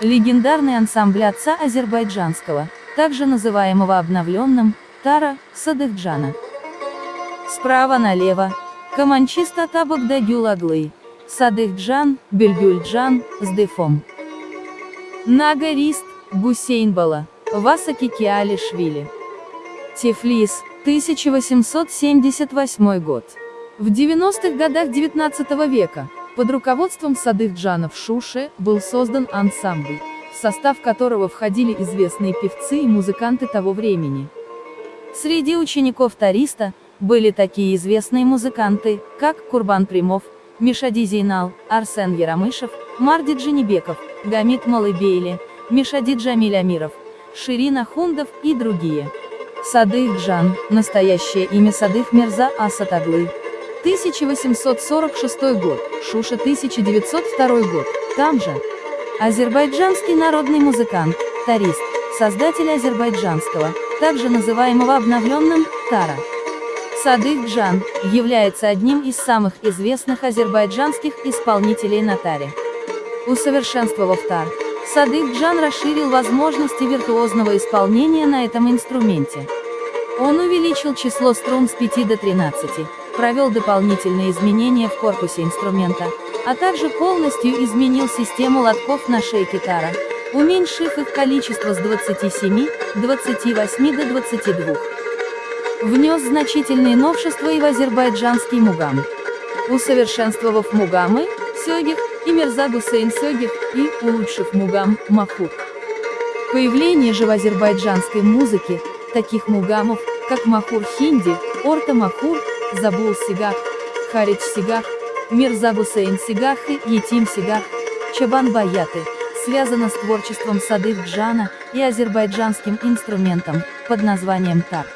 Легендарный ансамбль отца азербайджанского, также называемого обновленным, Тара, Садыхджана. Справа налево, Каманчиста Табак Дагюл Аглы, Садыхджан, Бельгюльджан, с. Нагарист, Гусейнбала, Васаки Киалишвили. Тифлис, 1878 год. В 90-х годах 19 века, под руководством Садых Джана в Шуше, был создан ансамбль, в состав которого входили известные певцы и музыканты того времени. Среди учеников Тариста, были такие известные музыканты, как Курбан Примов, Мишади Зейнал, Арсен Яромышев, Марди Дженебеков, Гамид Малыбейли, Мишади Джамиль Амиров, Ширина Хундов и другие. Садых Джан, настоящее имя Садых Мирза Асатаглы. 1846 год, Шуша 1902 год, там же. Азербайджанский народный музыкант, тарист, создатель азербайджанского, также называемого обновленным, Тара. Садых Джан, является одним из самых известных азербайджанских исполнителей на таре. Усовершенствовав тар, Садых Джан расширил возможности виртуозного исполнения на этом инструменте. Он увеличил число струн с 5 до 13, провел дополнительные изменения в корпусе инструмента, а также полностью изменил систему лотков на шейке тара, уменьшив их количество с 27, 28 до 22. Внес значительные новшества и в азербайджанский мугам. Усовершенствовав мугамы, сёгих, и Мирза Гусейн Сёгих, и, улучшив мугам, Махур. Появление же в азербайджанской музыке, таких мугамов, как Махур Хинди, Орта Махур, Забул Сигах, Харич Сигах, Мирза Гусейн Сигах и Етим Сигах, Чабан Баяты, связано с творчеством Садых Джана и азербайджанским инструментом, под названием тар.